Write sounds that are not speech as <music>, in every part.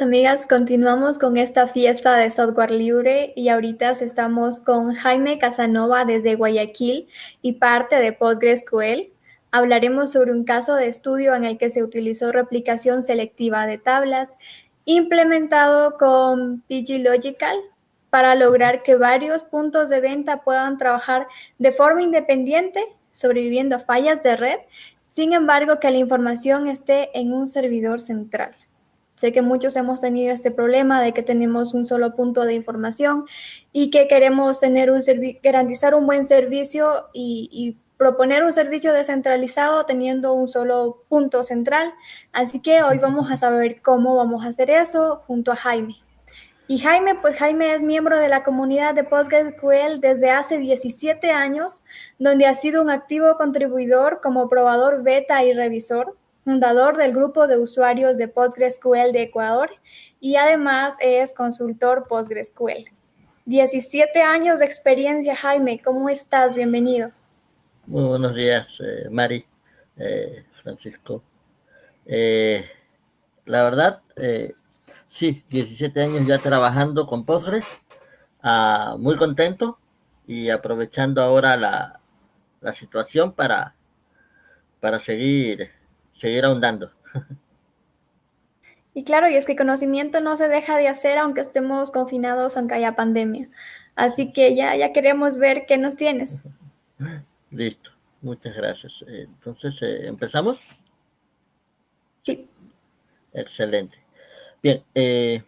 amigas, continuamos con esta fiesta de software libre y ahorita estamos con Jaime Casanova desde Guayaquil y parte de PostgreSQL. Hablaremos sobre un caso de estudio en el que se utilizó replicación selectiva de tablas implementado con PG Logical para lograr que varios puntos de venta puedan trabajar de forma independiente, sobreviviendo a fallas de red, sin embargo que la información esté en un servidor central. Sé que muchos hemos tenido este problema de que tenemos un solo punto de información y que queremos tener un garantizar un buen servicio y, y proponer un servicio descentralizado teniendo un solo punto central. Así que hoy vamos a saber cómo vamos a hacer eso junto a Jaime. Y Jaime, pues Jaime es miembro de la comunidad de PostgreSQL desde hace 17 años, donde ha sido un activo contribuidor como probador beta y revisor fundador del grupo de usuarios de PostgreSQL de Ecuador y además es consultor PostgreSQL. 17 años de experiencia, Jaime. ¿Cómo estás? Bienvenido. Muy buenos días, eh, Mari, eh, Francisco. Eh, la verdad, sí, 17 años ya trabajando con Postgres, ah, muy contento y aprovechando ahora la, la situación para, para seguir seguir ahondando. Y claro, y es que conocimiento no se deja de hacer aunque estemos confinados, aunque haya pandemia. Así que ya, ya queremos ver qué nos tienes. <laughs> Listo, muchas gracias. Entonces, eh, ¿empezamos? Sí. Excelente. Bien, eh,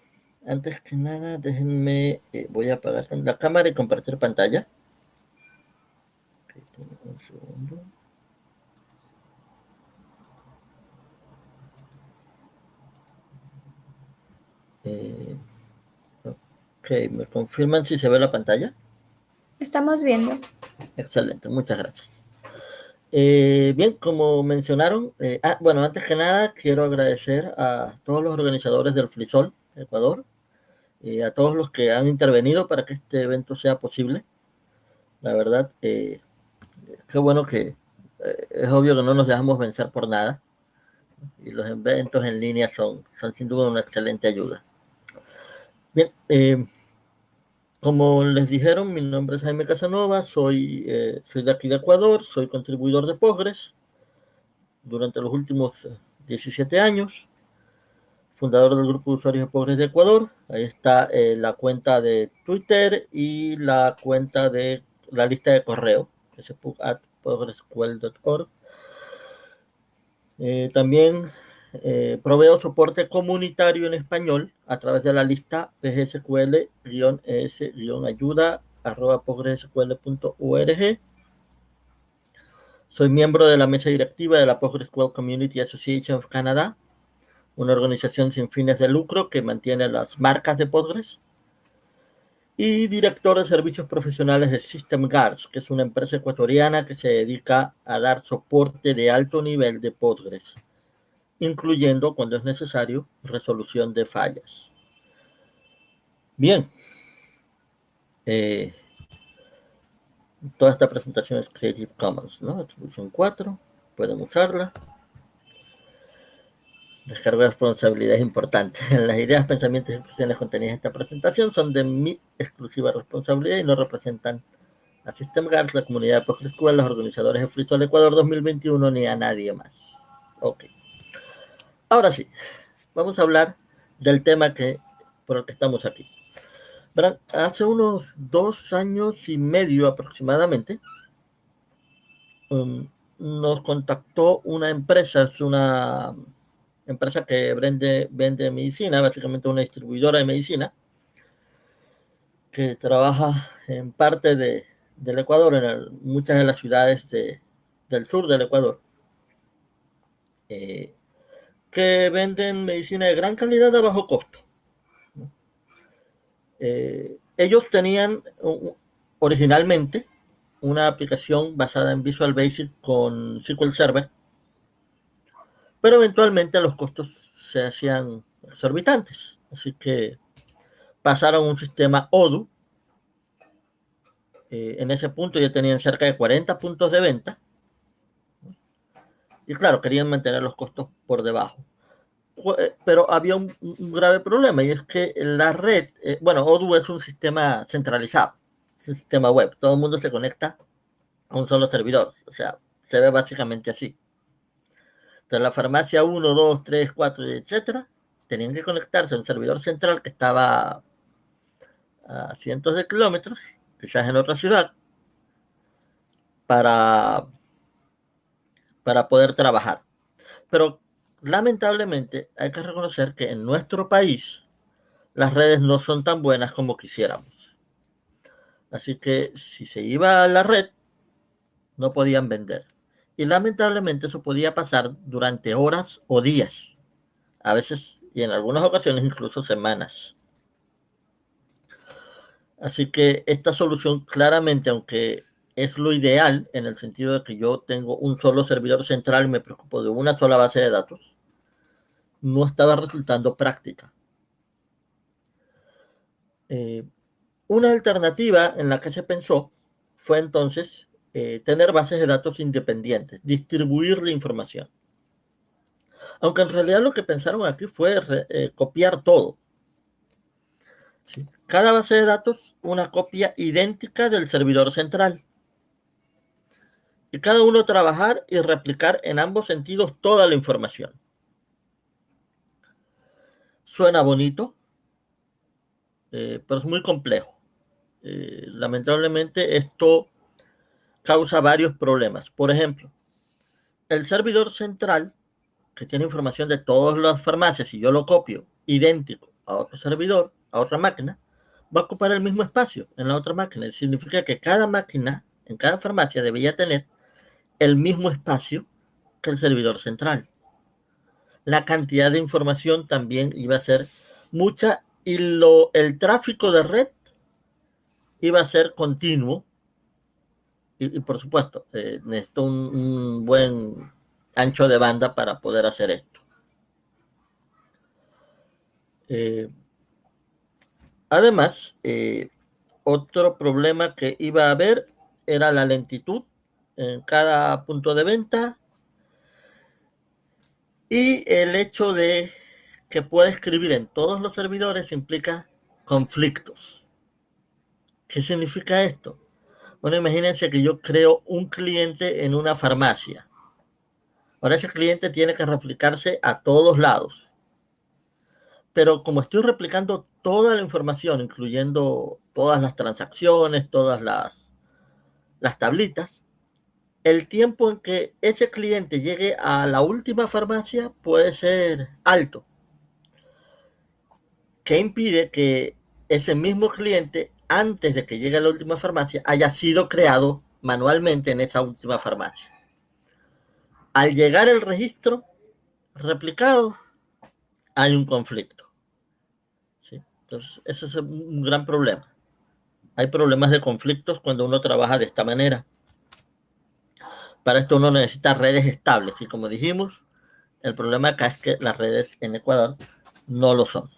antes que nada, déjenme, eh, voy a apagar la cámara y compartir pantalla. Un segundo. Eh, ok, ¿me confirman si se ve la pantalla? Estamos viendo. Excelente, muchas gracias. Eh, bien, como mencionaron, eh, ah, bueno, antes que nada quiero agradecer a todos los organizadores del Frisol Ecuador y a todos los que han intervenido para que este evento sea posible. La verdad, qué bueno que es obvio que no nos dejamos vencer por nada y los eventos en línea son, son sin duda una excelente ayuda. Bien, eh, como les dijeron, mi nombre es Jaime Casanova, soy, eh, soy de aquí de Ecuador, soy contribuidor de Postgres durante los últimos 17 eh, años, fundador del grupo de usuarios de Postgres de Ecuador. Ahí está la cuenta de Twitter y la cuenta de la lista de correo, que es postgresql.org. también eh, proveo soporte comunitario en español a través de la lista pgsql-es-ayuda Soy miembro de la mesa directiva de la PostgreSQL Community Association of Canada, una organización sin fines de lucro que mantiene las marcas de Postgres. Y director de servicios profesionales de System Guards, que es una empresa ecuatoriana que se dedica a dar soporte de alto nivel de Postgres incluyendo, cuando es necesario, resolución de fallas. Bien. Eh, toda esta presentación es Creative Commons, ¿no? Atribución 4, pueden usarla. Descargo de responsabilidad es importante. <laughs> Las ideas, pensamientos y expresiones contenidas en esta presentación son de mi exclusiva responsabilidad y no representan a SystemGuard, la comunidad de PostgreSQL, los organizadores de FreeSol Ecuador 2021 ni a nadie más. Ok. Ahora sí, vamos a hablar del tema que, por el que estamos aquí. Hace unos dos años y medio aproximadamente, um, nos contactó una empresa, es una empresa que vende, vende medicina, básicamente una distribuidora de medicina, que trabaja en parte de, del Ecuador, en muchas de las ciudades del sur del Ecuador. Eh, que venden medicina de gran calidad a bajo costo. Eh, ellos tenían originalmente una aplicación basada en Visual Basic con SQL Server, pero eventualmente los costos se hacían exorbitantes, así que pasaron a un sistema Odoo. Eh, en ese punto ya tenían cerca de 40 puntos de venta y claro, querían mantener los costos por debajo. eh, pero había un, grave problema y es que la red, eh, bueno, Odoo es un sistema centralizado, es un sistema web, todo el mundo se conecta a un solo servidor, o sea, se ve básicamente así. Entonces la farmacia 1, 2, 3, 4, etcétera, tenían que conectarse a un servidor central que estaba a cientos de kilómetros, quizás en otra ciudad, para, para poder trabajar. Pero lamentablemente hay que reconocer que en nuestro país las redes no son tan buenas como quisiéramos. Así que si se iba a la red, no podían vender. Y lamentablemente eso podía pasar durante horas o días, a veces y en algunas ocasiones incluso semanas. Así que esta solución claramente, aunque es lo ideal en el sentido de que yo tengo un solo servidor central y me preocupo de una sola base de datos, no estaba resultando práctica. Eh, una alternativa en la que se pensó fue entonces eh, tener bases de datos independientes, distribuir la información. Aunque en realidad lo que pensaron aquí fue eh, copiar todo. Cada base de datos, una copia idéntica del servidor central. Y cada uno trabajar y replicar en ambos sentidos toda la información. Suena bonito, eh, pero es muy complejo. Eh, lamentablemente esto causa varios problemas. Por ejemplo, el servidor central, que tiene información de todas las farmacias, y yo lo copio idéntico a otro servidor, a otra máquina, va a ocupar el mismo espacio en la otra máquina. Significa que cada máquina en cada farmacia debería tener el mismo espacio que el servidor central. La cantidad de información también iba a ser mucha y lo, el tráfico de red iba a ser continuo. Y, por supuesto, eh, necesito un, buen ancho de banda para poder hacer esto. Eh, Además, eh, otro problema que iba a haber era la lentitud en cada punto de venta y el hecho de que pueda escribir en todos los servidores implica conflictos. ¿Qué significa esto? Bueno, imagínense que yo creo un cliente en una farmacia. Ahora ese cliente tiene que replicarse a todos lados. Pero como estoy replicando toda la información, incluyendo todas las transacciones, todas las, las tablitas, el tiempo en que ese cliente llegue a la última farmacia puede ser alto. ¿Qué impide que ese mismo cliente, antes de que llegue a la última farmacia, haya sido creado manualmente en esa última farmacia? Al llegar el registro replicado, hay un conflicto. Entonces, ese es un gran problema. Hay problemas de conflictos cuando uno trabaja de esta manera. Para esto uno necesita redes estables y como dijimos, el problema acá es que las redes en Ecuador no lo son.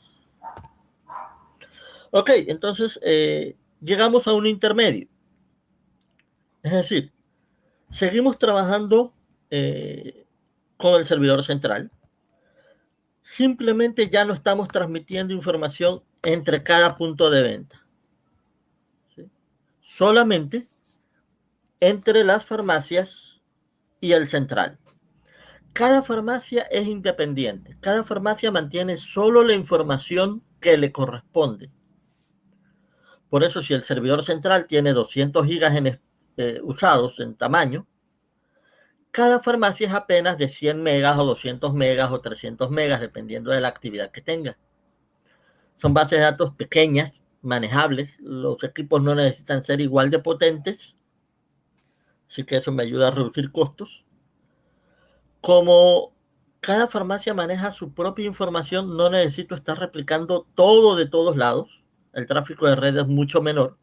Ok, entonces eh, llegamos a un intermedio. Es decir, seguimos trabajando eh, con el servidor central. Simplemente ya no estamos transmitiendo información entre cada punto de venta. Solamente entre las farmacias y el central. Cada farmacia es independiente. Cada farmacia mantiene solo la información que le corresponde. Por eso si el servidor central tiene 200 gigas eh, usados en tamaño, cada farmacia es apenas de 100 megas o 200 megas o 300 megas, dependiendo de la actividad que tenga. Son bases de datos pequeñas, manejables. Los equipos no necesitan ser igual de potentes. Así que eso me ayuda a reducir costos. Como cada farmacia maneja su propia información, no necesito estar replicando todo de todos lados. El tráfico de red es mucho menor.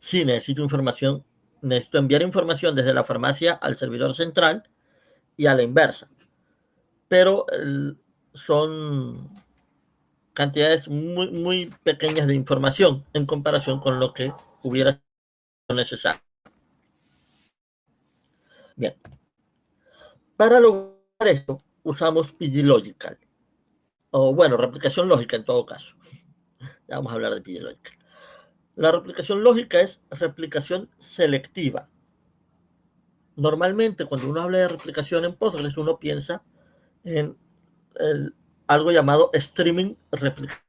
Si necesito información, necesito enviar información desde la farmacia al servidor central y a la inversa. Pero son cantidades muy, muy pequeñas de información en comparación con lo que hubiera necesario. Bien. Para lograr esto, usamos PGLogical. O bueno, replicación lógica en todo caso. Ya vamos a hablar de PGLogical. La replicación lógica es replicación selectiva. Normalmente cuando uno habla de replicación en Postgres, uno piensa en algo llamado streaming replication.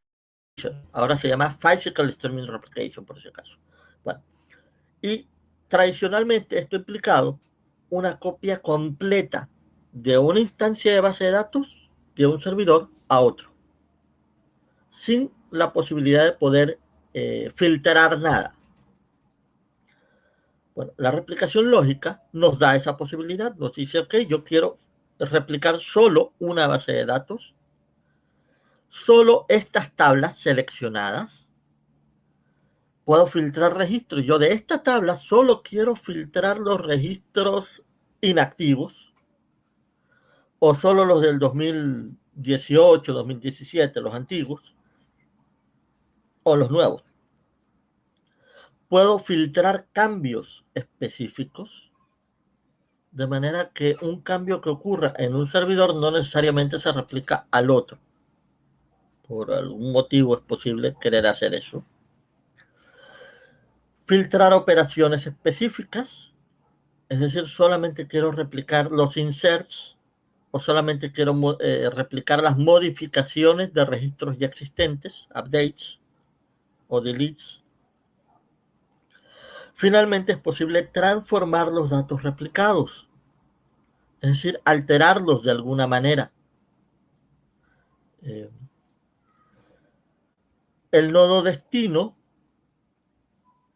Ahora se llama physical streaming replication, por si acaso. Bueno, y tradicionalmente esto ha implicado una copia completa de una instancia de base de datos de un servidor a otro, sin la posibilidad de poder eh, filtrar nada. Bueno, la replicación lógica nos da esa posibilidad, nos dice, ok, yo quiero replicar solo una base de datos, solo estas tablas seleccionadas, puedo filtrar registros. Yo de esta tabla solo quiero filtrar los registros inactivos o solo los del 2018, 2017, los antiguos o los nuevos. Puedo filtrar cambios específicos de manera que un cambio que ocurra en un servidor no necesariamente se replica al otro. Por algún motivo es posible querer hacer eso filtrar operaciones específicas, es decir, solamente quiero replicar los inserts o solamente quiero eh, replicar las modificaciones de registros ya existentes, updates o deletes. Finalmente es posible transformar los datos replicados, es decir, alterarlos de alguna manera. Eh, el nodo destino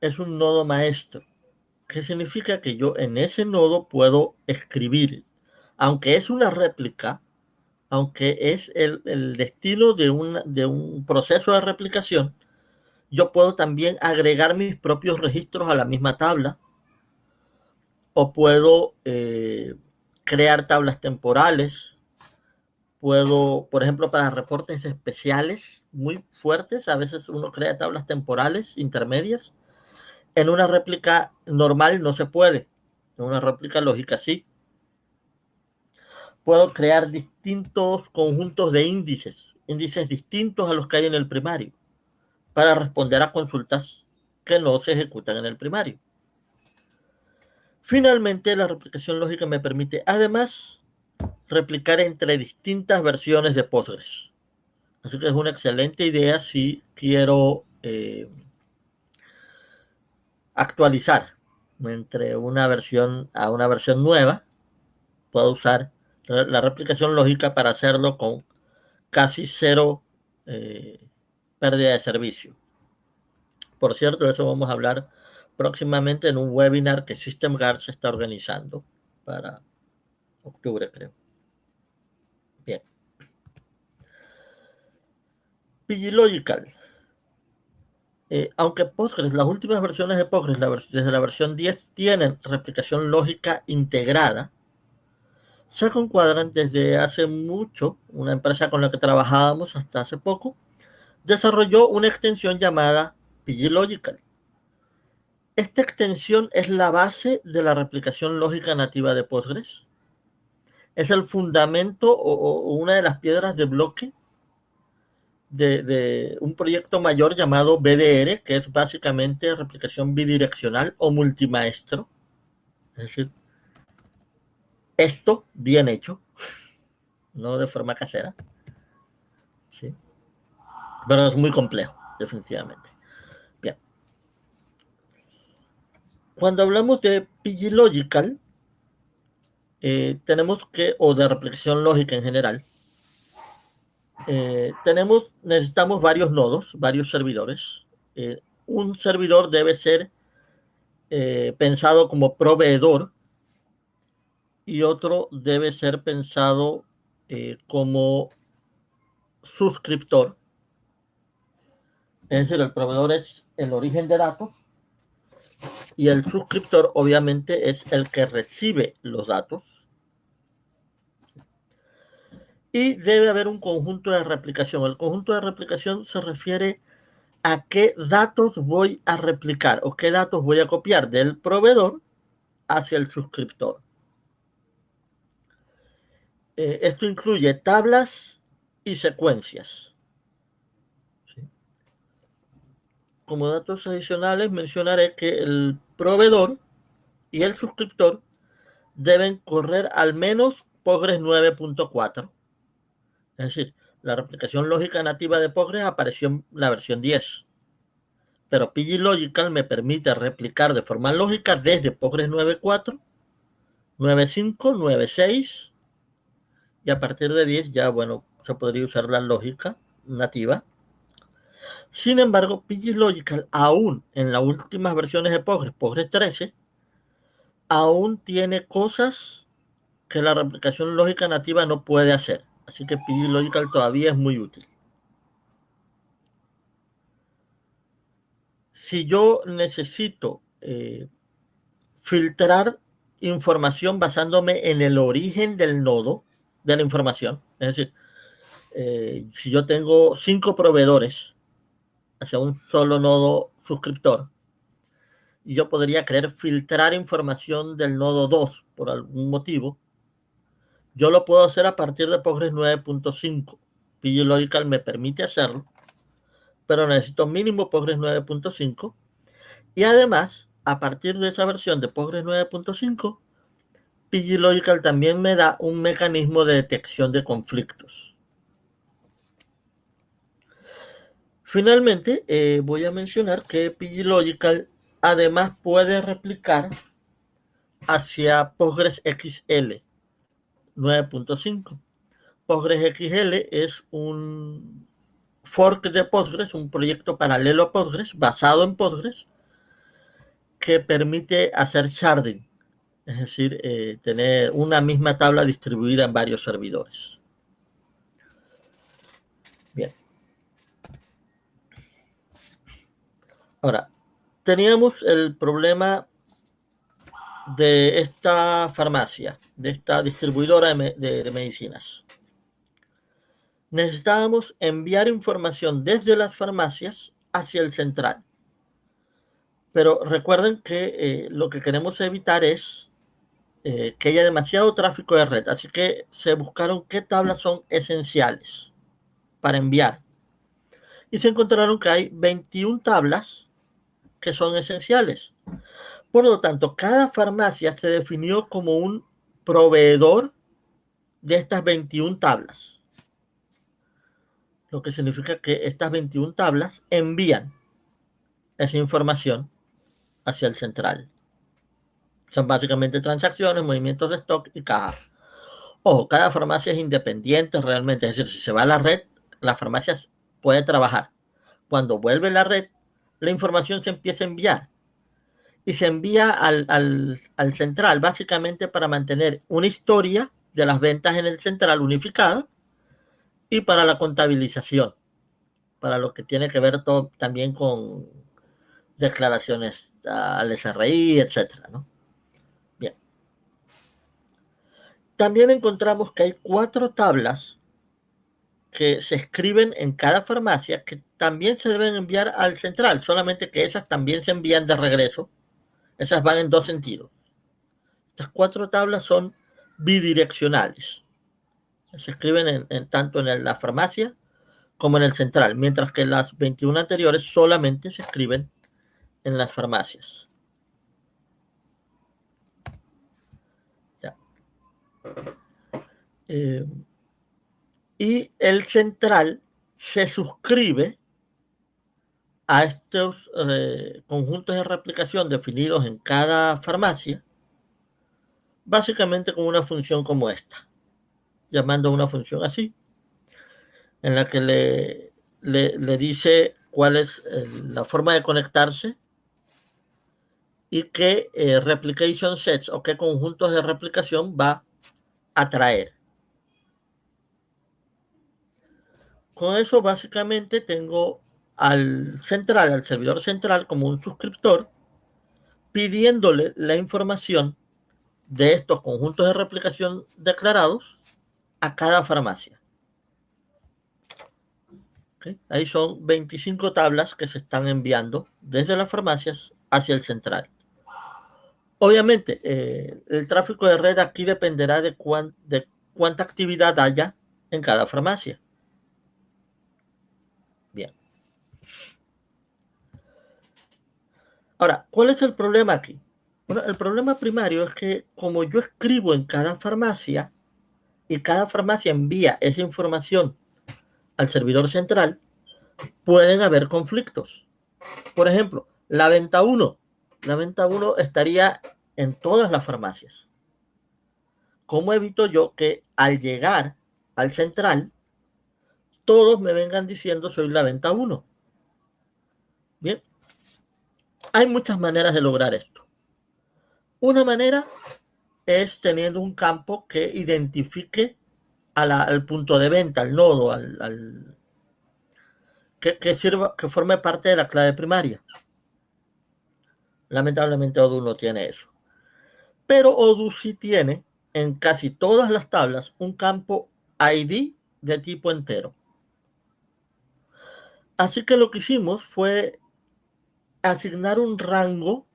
es un nodo maestro, que significa que yo en ese nodo puedo escribir, aunque es una réplica, aunque es el, destino de, de un proceso de replicación, yo puedo también agregar mis propios registros a la misma tabla o puedo eh, crear tablas temporales. Puedo, por ejemplo, para reportes especiales muy fuertes, a veces uno crea tablas temporales intermedias en una réplica normal no se puede. En una réplica lógica sí. Puedo crear distintos conjuntos de índices, índices distintos a los que hay en el primario, para responder a consultas que no se ejecutan en el primario. Finalmente, la replicación lógica me permite además replicar entre distintas versiones de Postgres. Así que es una excelente idea si quiero eh, actualizar entre una versión a una versión nueva, puedo usar la replicación lógica para hacerlo con casi cero eh, pérdida de servicio. Por cierto, eso vamos a hablar próximamente en un webinar que SystemGuard se está organizando para octubre, creo. Bien. PGLogical eh, aunque Postgres, las últimas versiones de Postgres, desde la versión 10, tienen replicación lógica integrada, Second Quadrant desde hace mucho, una empresa con la que trabajábamos hasta hace poco, desarrolló una extensión llamada PGLogical. Esta extensión es la base de la replicación lógica nativa de Postgres. Es el fundamento o una de las piedras de bloque de, un proyecto mayor llamado BDR, que es básicamente replicación bidireccional o multimaestro. Es decir, esto bien hecho, no de forma casera. ¿sí? Pero es muy complejo, definitivamente. Bien. Cuando hablamos de PG Logical, eh, tenemos que, o de replicación lógica en general, eh, tenemos, necesitamos varios nodos, varios servidores. Eh, un servidor debe ser eh, pensado como proveedor y otro debe ser pensado como suscriptor. Es decir, el proveedor es el origen de datos y el suscriptor obviamente es el que recibe los datos y debe haber un conjunto de replicación. El conjunto de replicación se refiere a qué datos voy a replicar o qué datos voy a copiar del proveedor hacia el suscriptor. Eh, esto incluye tablas y secuencias. Como datos adicionales mencionaré que el proveedor y el suscriptor deben correr al menos Postgres 9.4. Es decir, la replicación lógica nativa de Postgres apareció en la versión 10. Pero PGLogical me permite replicar de forma lógica desde Postgres 9.4, 9.5, 9.6 y a partir de 10 ya, bueno, se podría usar la lógica nativa. Sin embargo, PGLogical aún en las últimas versiones de Postgres, Postgres 13, aún tiene cosas que la replicación lógica nativa no puede hacer. Así que PGLogical todavía es muy útil. Si yo necesito eh, filtrar información basándome en el origen del nodo de la información, es decir, eh, si yo tengo cinco proveedores hacia un solo nodo suscriptor, y yo podría querer filtrar información del nodo 2 por algún motivo, yo lo puedo hacer a partir de Postgres 9.5. PGLogical me permite hacerlo, pero necesito mínimo Postgres 9.5. Y además, a partir de esa versión de Postgres 9.5, PGLogical también me da un mecanismo de detección de conflictos. Finalmente, eh, voy a mencionar que PGLogical además puede replicar hacia Postgres XL 9.5. PostgreSQL es un fork de Postgres, un proyecto paralelo a Postgres, basado en Postgres, que permite hacer sharding, es decir, eh, tener una misma tabla distribuida en varios servidores. Bien. Ahora, teníamos el problema de esta farmacia, de esta distribuidora de, medicinas. Necesitábamos enviar información desde las farmacias hacia el central. Pero recuerden que eh, lo que queremos evitar es eh, que haya demasiado tráfico de red. Así que se buscaron qué tablas son esenciales para enviar. Y se encontraron que hay 21 tablas que son esenciales. Por lo tanto, cada farmacia se definió como un proveedor de estas 21 tablas. Lo que significa que estas 21 tablas envían esa información hacia el central. Son básicamente transacciones, movimientos de stock y caja. Ojo, cada farmacia es independiente realmente. Es decir, si se va a la red, la farmacia puede trabajar. Cuando vuelve la red, la información se empieza a enviar y se envía al, al, central, básicamente para mantener una historia de las ventas en el central unificada y para la contabilización, para lo que tiene que ver todo, también con declaraciones al SRI, etcétera, ¿no? Bien. También encontramos que hay cuatro tablas que se escriben en cada farmacia que también se deben enviar al central, solamente que esas también se envían de regreso esas van en dos sentidos. Estas cuatro tablas son bidireccionales. Se escriben en, tanto en la farmacia como en el central, mientras que las 21 anteriores solamente se escriben en las farmacias. Eh, y el central se suscribe a estos eh, conjuntos de replicación definidos en cada farmacia, básicamente con una función como esta, llamando una función así, en la que le, le, dice cuál es eh, la forma de conectarse y qué eh, replication sets o qué conjuntos de replicación va a traer. Con eso básicamente tengo al central, al servidor central, como un suscriptor, pidiéndole la información de estos conjuntos de replicación declarados a cada farmacia. Ahí son 25 tablas que se están enviando desde las farmacias hacia el central. Obviamente, eh, el tráfico de red aquí dependerá de, de cuánta actividad haya en cada farmacia. Bien. Ahora, ¿cuál es el problema aquí? Bueno, el problema primario es que como yo escribo en cada farmacia y cada farmacia envía esa información al servidor central, pueden haber conflictos. Por ejemplo, la venta 1. La venta 1 estaría en todas las farmacias. ¿Cómo evito yo que al llegar al central, todos me vengan diciendo soy la venta 1? Bien, hay muchas maneras de lograr esto. Una manera es teniendo un campo que identifique al punto de venta, al nodo, al, que, que, sirva, que forme parte de la clave primaria. Lamentablemente Odoo no tiene eso. Pero Odoo sí tiene en casi todas las tablas un campo ID de tipo entero. Así que lo que hicimos fue asignar un rango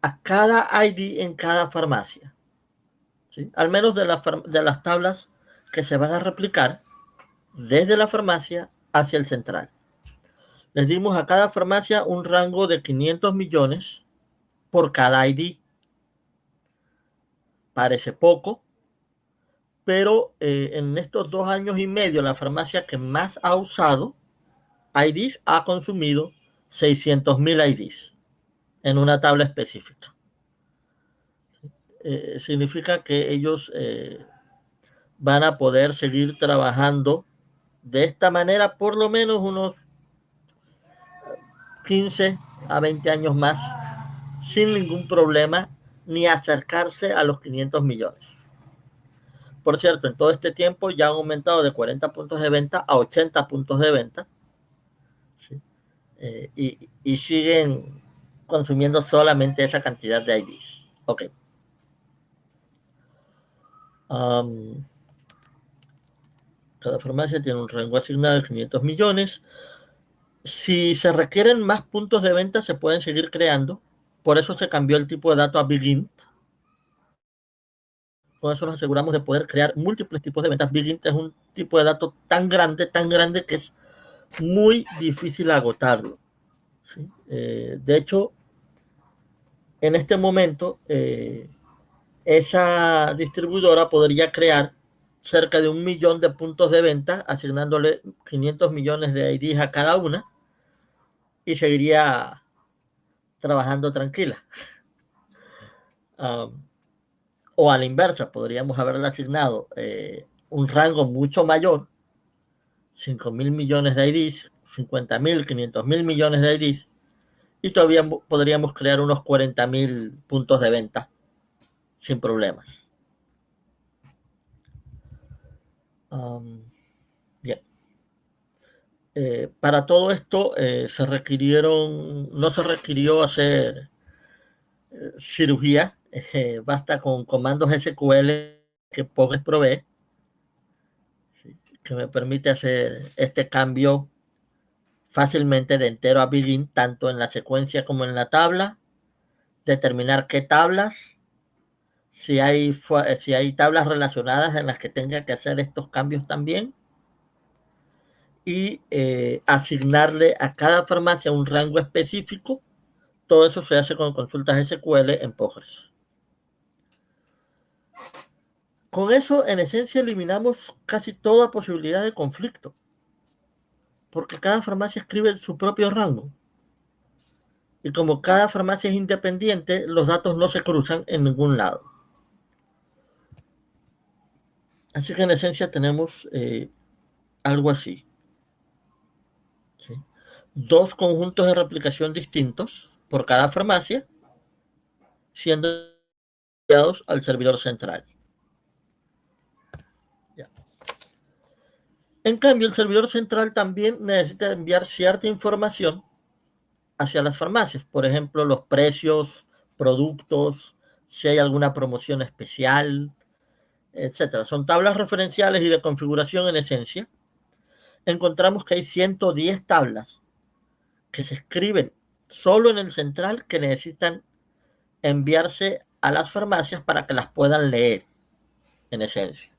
a cada ID en cada farmacia. Al menos de, de las tablas que se van a replicar desde la farmacia hacia el central. Les dimos a cada farmacia un rango de 500 millones por cada ID. Parece poco, pero eh, en estos dos años y medio la farmacia que más ha usado IDs ha consumido 600 mil IDs en una tabla específica. Eh, significa que ellos eh, van a poder seguir trabajando de esta manera por lo menos unos 15 a 20 años más sin ningún problema ni acercarse a los 500 millones. Por cierto, en todo este tiempo ya han aumentado de 40 puntos de venta a 80 puntos de venta eh, y, siguen consumiendo solamente esa cantidad de IDs. Ok. Cada farmacia tiene un rango asignado de 500 millones. Si se requieren más puntos de venta, se pueden seguir creando. Por eso se cambió el tipo de dato a Begin. Con eso nos aseguramos de poder crear múltiples tipos de ventas. Begin es un tipo de dato tan grande, tan grande que es muy difícil agotarlo. Eh, de hecho, en este momento, eh, esa distribuidora podría crear cerca de un millón de puntos de venta, asignándole 500 millones de IDs a cada una y seguiría trabajando tranquila. Um, <laughs> o a la inversa, podríamos haberle asignado eh, un rango mucho mayor, 5 mil millones de IDs, 50 mil, 500 mil millones de IDs, y todavía podríamos crear unos 40 mil puntos de venta sin problemas. Bien. Eh, para todo esto eh, se requirieron, no se requirió hacer eh, cirugía, <laughs> basta con comandos SQL que Postgres provee, que me permite hacer este cambio fácilmente de entero a begin, tanto en la secuencia como en la tabla, determinar qué tablas si hay, si hay tablas relacionadas en las que tenga que hacer estos cambios también y eh, asignarle a cada farmacia un rango específico. Todo eso se hace con consultas SQL en Postgres. Con eso, en esencia, eliminamos casi toda posibilidad de conflicto, porque cada farmacia escribe su propio rango. Y como cada farmacia es independiente, los datos no se cruzan en ningún lado. Así que en esencia tenemos eh, algo así. ¿sí? Dos conjuntos de replicación distintos por cada farmacia, siendo enviados al servidor central. En cambio, el servidor central también necesita enviar cierta información hacia las farmacias, por ejemplo, los precios, productos, si hay alguna promoción especial, etcétera. Son tablas referenciales y de configuración en esencia. Encontramos que hay 110 tablas que se escriben solo en el central que necesitan enviarse a las farmacias para que las puedan leer. en esencia.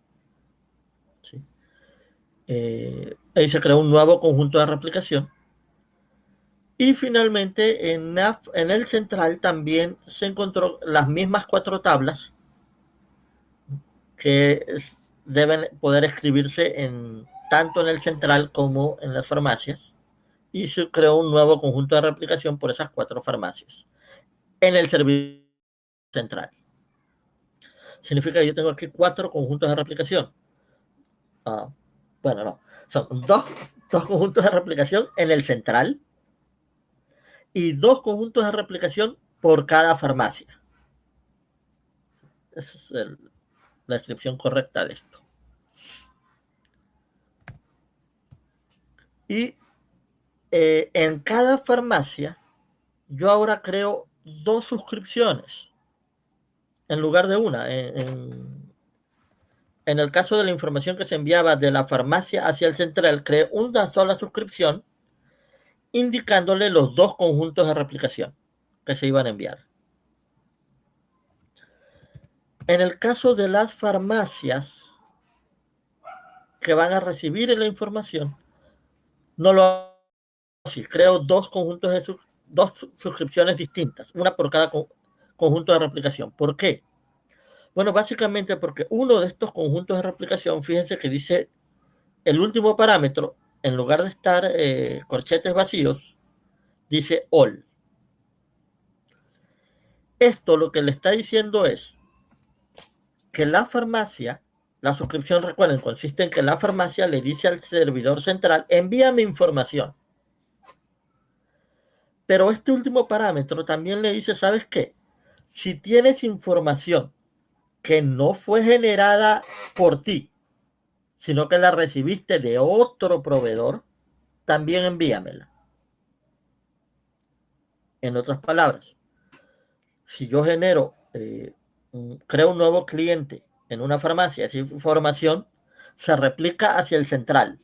¿sí? Eh, ahí se creó un nuevo conjunto de replicación. Y finalmente en, en el central también se encontró las mismas cuatro tablas que deben poder escribirse en, tanto en el central como en las farmacias. Y se creó un nuevo conjunto de replicación por esas cuatro farmacias en el servicio central. Significa que yo tengo aquí cuatro conjuntos de replicación. Ah, bueno, no. Son dos, dos conjuntos de replicación en el central y dos conjuntos de replicación por cada farmacia. Esa es la descripción correcta de esto. Y eh, en cada farmacia, yo ahora creo dos suscripciones en lugar de una. En, el caso de la información que se enviaba de la farmacia hacia el central, creé una sola suscripción indicándole los dos conjuntos de replicación que se iban a enviar. En el caso de las farmacias que van a recibir la información, no lo así. Creo dos conjuntos de dos suscripciones distintas, una por cada conjunto de replicación. ¿Por qué? Bueno, básicamente porque uno de estos conjuntos de replicación, fíjense que dice el último parámetro, en lugar de estar eh, corchetes vacíos, dice all. Esto lo que le está diciendo es que la farmacia, la suscripción, recuerden, consiste en que la farmacia le dice al servidor central, envíame información. Pero este último parámetro también le dice, ¿sabes qué? Si tienes información que no fue generada por ti, sino que la recibiste de otro proveedor, también envíamela. En otras palabras, si yo genero, eh, creo un nuevo cliente en una farmacia, esa información se replica hacia el central.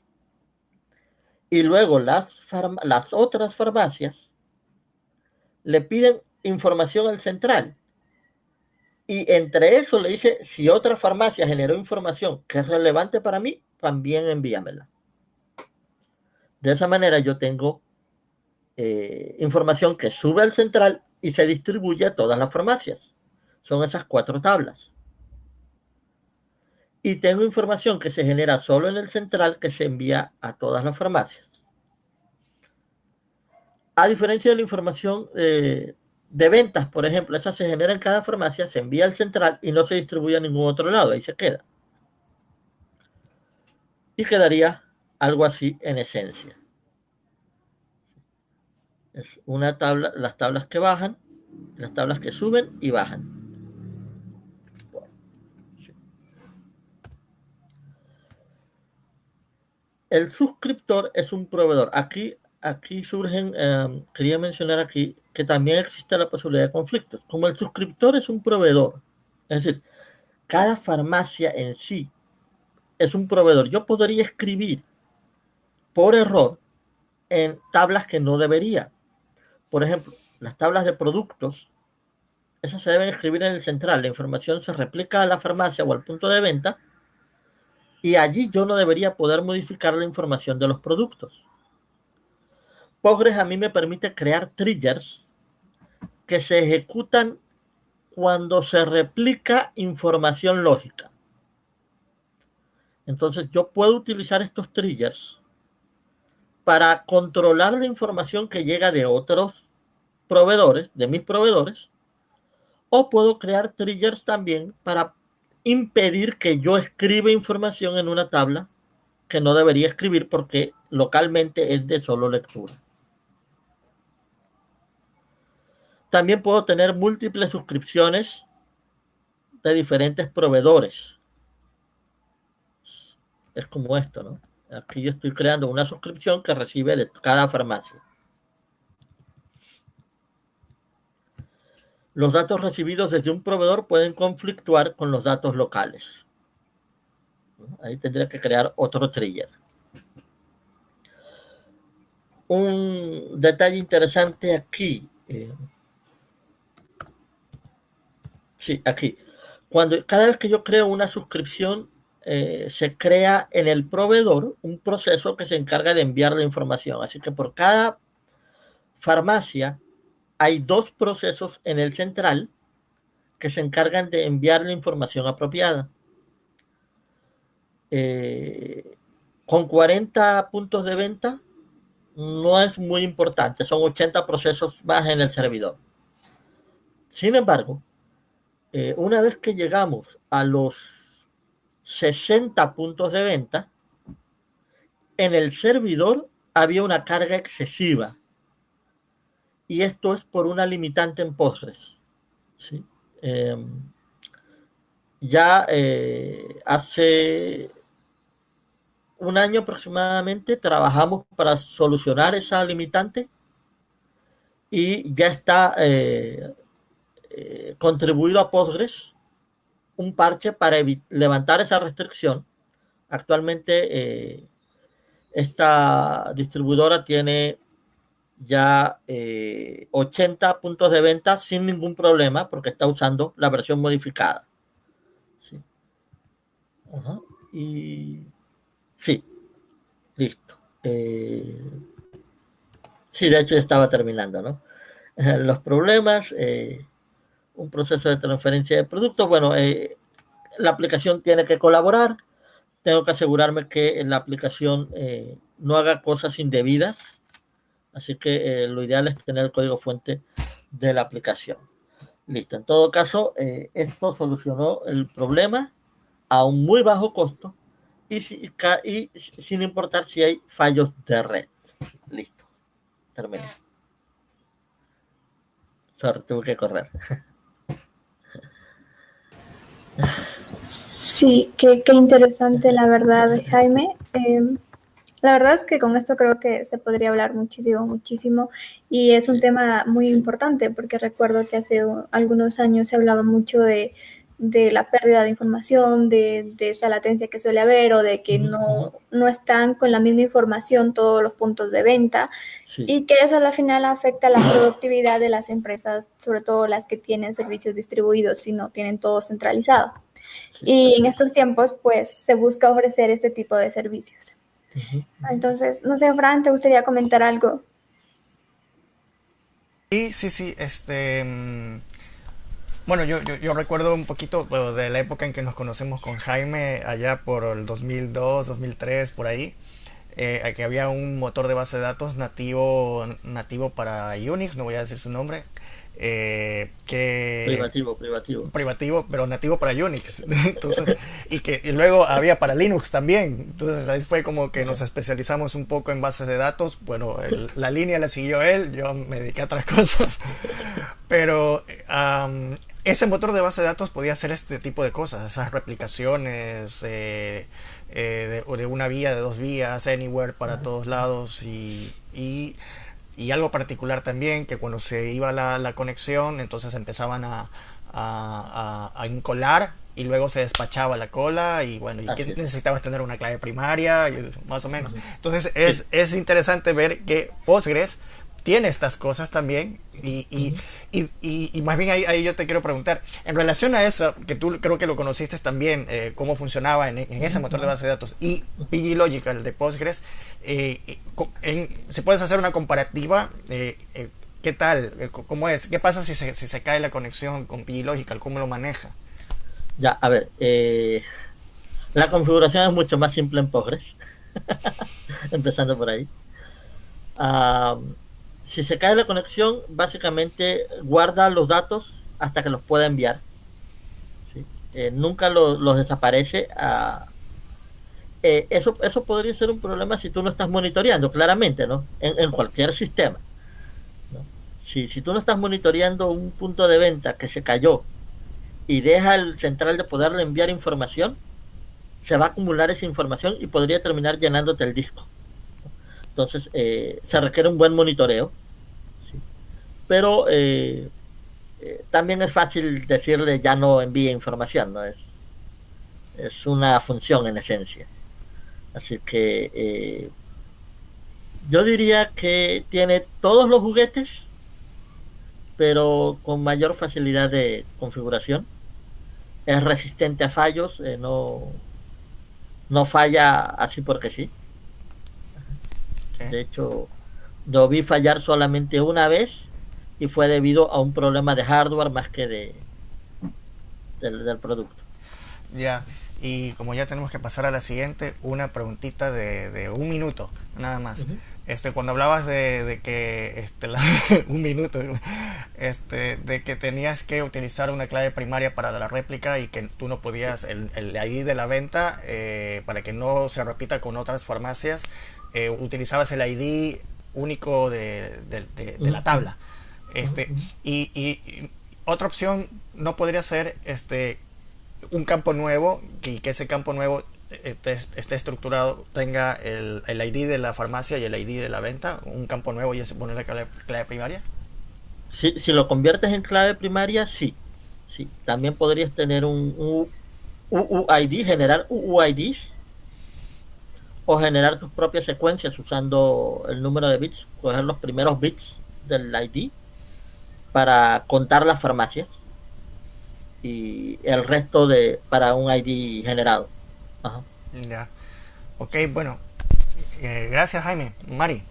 Y luego las, las otras farmacias le piden información al central y entre eso le dice, si otra farmacia generó información que es relevante para mí, también envíamela. De esa manera yo tengo eh, información que sube al central y se distribuye a todas las farmacias. Son esas cuatro tablas. Y tengo información que se genera solo en el central que se envía a todas las farmacias. A diferencia de la información eh, de ventas, por ejemplo, esa se genera en cada farmacia, se envía al central y no se distribuye a ningún otro lado, ahí se queda. Y quedaría algo así en esencia. Es una tabla, las tablas que bajan, las tablas que suben y bajan. El suscriptor es un proveedor. Aquí aquí surgen, em, quería mencionar aquí que también existe la posibilidad de conflictos. Como el suscriptor es un proveedor, es decir, cada farmacia en sí es un proveedor. Yo podría escribir por error en tablas que no debería. Por ejemplo, las tablas de productos, esas se deben escribir en el central. La información se replica a la farmacia o al punto de venta y allí yo no debería poder modificar la información de los productos. Postgres a mí me permite crear triggers que se ejecutan cuando se replica información lógica. Entonces yo puedo utilizar estos triggers para controlar la información que llega de otros proveedores, de mis proveedores, o puedo crear triggers también para impedir que yo escriba información en una tabla que no debería escribir porque localmente es de solo lectura. También puedo tener múltiples suscripciones de diferentes proveedores. Es como esto, ¿no? Aquí yo estoy creando una suscripción que recibe de cada farmacia. Los datos recibidos desde un proveedor pueden conflictuar con los datos locales. Ahí tendría que crear otro trigger. Un detalle interesante aquí. Eh, Sí, aquí. cuando cada vez que yo creo una suscripción, eh, se crea en el proveedor un proceso que se encarga de enviar la información. Así que por cada farmacia hay dos procesos en el central que se encargan de enviar la información apropiada. Eh, con 40 puntos de venta no es muy importante, son 80 procesos más en el servidor. Sin embargo, eh, una vez que llegamos a los 60 puntos de venta, en el servidor había una carga excesiva. Y esto es por una limitante en Postgres. ¿sí? Em, ya eh, hace un año aproximadamente trabajamos para solucionar esa limitante y ya está eh, eh, contribuido a Postgres un parche para levantar esa restricción. Actualmente eh, esta distribuidora tiene ya 80 eh, puntos de venta sin ningún problema porque está usando la versión modificada. Sí. Listo. Sí, de hecho estaba terminando, ¿no? <laughs> Los problemas, un proceso de transferencia de productos. Bueno, eh, la aplicación tiene que colaborar. Tengo que asegurarme que la aplicación eh, no haga cosas indebidas. Así que eh, lo ideal es tener el código fuente de la aplicación. Listo. En todo caso, esto solucionó el problema a un muy bajo costo y, y sin importar si hay fallos de red. Listo. Terminé. Sorry, tuve que correr. <laughs> Sí, qué, interesante la verdad, Jaime. Em, la verdad es que con esto creo que se podría hablar muchísimo, muchísimo y es un tema muy importante porque recuerdo que hace algunos años se hablaba mucho de, la pérdida de información, de, esa latencia que suele haber o de que no, no están con la misma información todos los puntos de venta. Y que eso al final afecta la productividad de las empresas, sobre todo las que tienen servicios distribuidos y no tienen todo centralizado. Y en estos tiempos, pues, se busca ofrecer este tipo de servicios. Entonces, no sé, Fran, ¿te gustaría comentar algo? Sí, sí, sí, este... Bueno, yo, yo, recuerdo un poquito de la época en que nos conocemos con Jaime, allá por el 2002, 2003, por ahí, eh, que había un motor de base de datos nativo, nativo para Unix, no voy a decir su nombre, eh, que privativo, privativo. Privativo, pero nativo para Unix. <laughs> Entonces, y que luego había para Linux también. Entonces ahí fue como que nos especializamos un poco en bases de datos. Bueno, la línea la siguió él, yo me dediqué a otras <laughs> cosas. Pero ese motor de base de datos podía hacer este tipo de cosas, esas replicaciones eh, eh, de, una vía, de dos vías, anywhere para todos lados y, y y algo particular también, que cuando se iba la, la conexión, entonces empezaban a, a, a, incolar y luego se despachaba la cola y bueno, y que necesitabas tener una clave primaria, más o menos. Entonces es, es interesante ver que Postgres tiene estas cosas también y, y, y, y, más bien ahí, ahí, yo te quiero preguntar, en relación a eso, que tú creo que lo conociste también, eh, cómo funcionaba en, en, ese motor de base de datos y PG Logical de Postgres, eh, en, ¿se puedes hacer una comparativa? Eh, eh ¿Qué tal? Eh, ¿Cómo es? ¿Qué pasa si se, si se cae la conexión con PG Logical? ¿Cómo lo maneja? Ya, a ver, la configuración es mucho más simple en Postgres, <laughs> empezando por ahí. Uh, si se cae la conexión, básicamente guarda los datos hasta que los pueda enviar. Eh, nunca los desaparece. Ah, eh, eso, eso podría ser un problema si tú no estás monitoreando, claramente, ¿no? En, cualquier sistema. Si, si tú no estás monitoreando un punto de venta que se cayó y deja el central de poderle enviar información, se va a acumular esa información y podría terminar llenándote el disco. Entonces, eh, se requiere un buen monitoreo. Pero eh, eh, también es fácil decirle ya no envíe información, ¿no? Es, es una función en esencia. Así que yo diría que tiene todos los juguetes, pero con mayor facilidad de configuración. es resistente a fallos, eh, no, no falla así porque sí. De hecho, lo vi fallar solamente una vez y fue debido a un problema de hardware más que de del, producto. Ya, y como ya tenemos que pasar a la siguiente, una preguntita de, un minuto, nada más. Este, cuando hablabas de, que este, <laughs> un minuto, este, de que tenías que utilizar una clave primaria para la réplica y que tú no podías el, el ID de la venta eh, para que no se repita con otras farmacias, eh, utilizabas el ID único de, la tabla. Este, y, y, otra opción no podría ser este un campo nuevo y que ese campo nuevo esté, estructurado, tenga el, el, ID de la farmacia y el ID de la venta, un campo nuevo y se pone la clave, primaria? Si, si, lo conviertes en clave primaria, sí. sí. También podrías tener un UUID, generar UUIDs o generar tus propias secuencias usando el número de bits, coger los primeros bits del ID para contar las farmacias y el resto de para un ID generado. Ya. Ok, bueno. Eh, gracias, Jaime. Mari.